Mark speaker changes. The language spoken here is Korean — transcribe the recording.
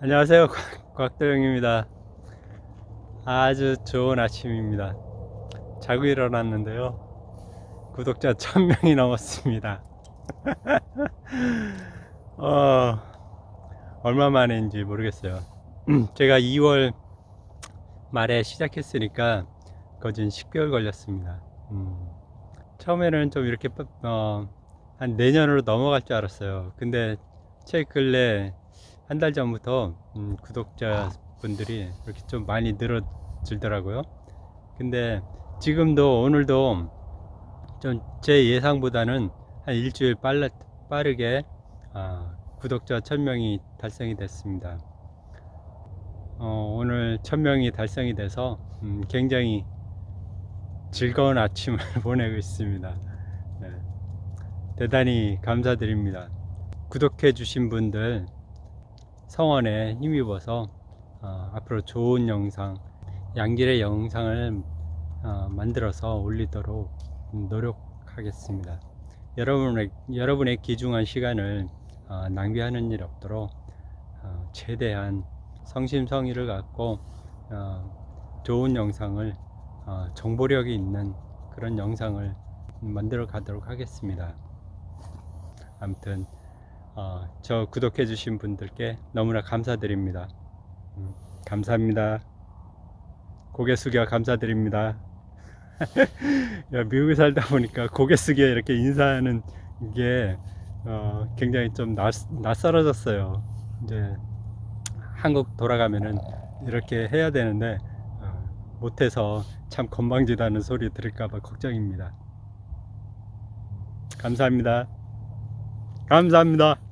Speaker 1: 안녕하세요. 곽도영입니다. 아주 좋은 아침입니다. 자고 일어났는데요. 구독자 1000명이 넘었습니다. 어, 얼마 만인지 모르겠어요. 제가 2월 말에 시작했으니까 거진 10개월 걸렸습니다. 음, 처음에는 좀 이렇게 어, 한 내년으로 넘어갈 줄 알았어요. 근데 최 근래 한 달 전부터 음, 구독자 분들이 이렇게 좀 많이 늘어질더라고요. 근데 지금도 오늘도 좀 제 예상보다는 한 일주일 빨라, 빠르게 아, 구독자 1000명이 달성이 됐습니다. 어, 오늘 1000명이 달성이 돼서 음, 굉장히 즐거운 아침을 보내고 있습니다. 네. 대단히 감사드립니다. 구독해 주신 분들 성원에 힘입어서 어, 앞으로 좋은 영상 양질의 영상을 어, 만들어서 올리도록 노력하겠습니다. 여러분의, 여러분의 귀중한 시간을 어, 낭비하는 일 없도록 어, 최대한 성심성의를 갖고 어, 좋은 영상을 어, 정보력이 있는 그런 영상을 만들어 가도록 하겠습니다. 아무튼 어, 저 구독해 주신 분들께 너무나 감사드립니다. 음, 감사합니다. 고개 숙여 감사드립니다. 야, 미국에 살다 보니까 고개 숙여 이렇게 인사하는 게 어, 굉장히 좀 낯, 낯설어졌어요. 이제 한국 돌아가면은 이렇게 해야 되는데 어, 못해서 참 건방지다는 소리 들을까봐 걱정입니다. 감사합니다. 감사합니다